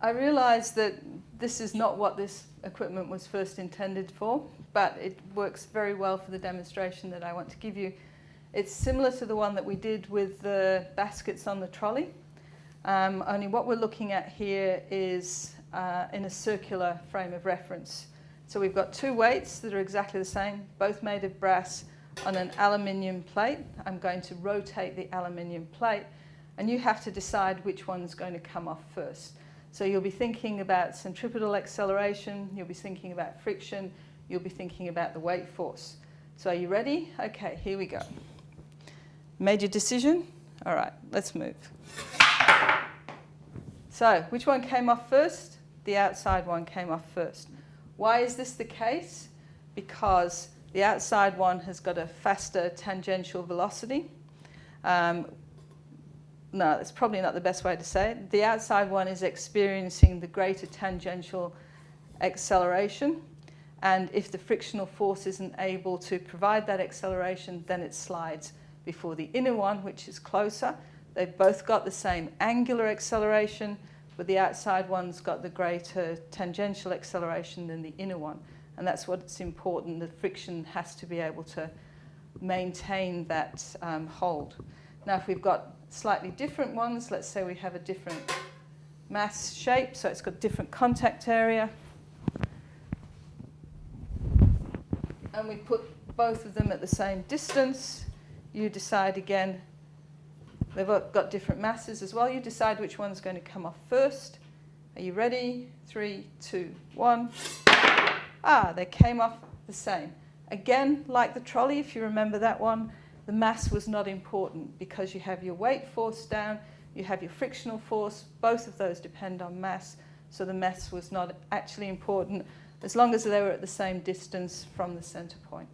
I realise that this is not what this equipment was first intended for, but it works very well for the demonstration that I want to give you. It's similar to the one that we did with the baskets on the trolley, um, only what we're looking at here is uh, in a circular frame of reference. So we've got two weights that are exactly the same, both made of brass on an aluminium plate. I'm going to rotate the aluminium plate and you have to decide which one's going to come off first. So you'll be thinking about centripetal acceleration, you'll be thinking about friction, you'll be thinking about the weight force. So are you ready? Okay, here we go. Made your decision? All right, let's move. So which one came off first? The outside one came off first. Why is this the case? Because the outside one has got a faster tangential velocity. Um, no, that's probably not the best way to say it. The outside one is experiencing the greater tangential acceleration. And if the frictional force isn't able to provide that acceleration, then it slides before the inner one, which is closer. They've both got the same angular acceleration, but the outside one's got the greater tangential acceleration than the inner one. And that's what's important. The friction has to be able to maintain that um, hold. Now, if we've got slightly different ones, let's say we have a different mass shape, so it's got different contact area. And we put both of them at the same distance. You decide again, they've got different masses as well. You decide which one's going to come off first. Are you ready? Three, two, one. Ah, they came off the same. Again, like the trolley, if you remember that one, the mass was not important because you have your weight force down, you have your frictional force, both of those depend on mass, so the mass was not actually important as long as they were at the same distance from the center point.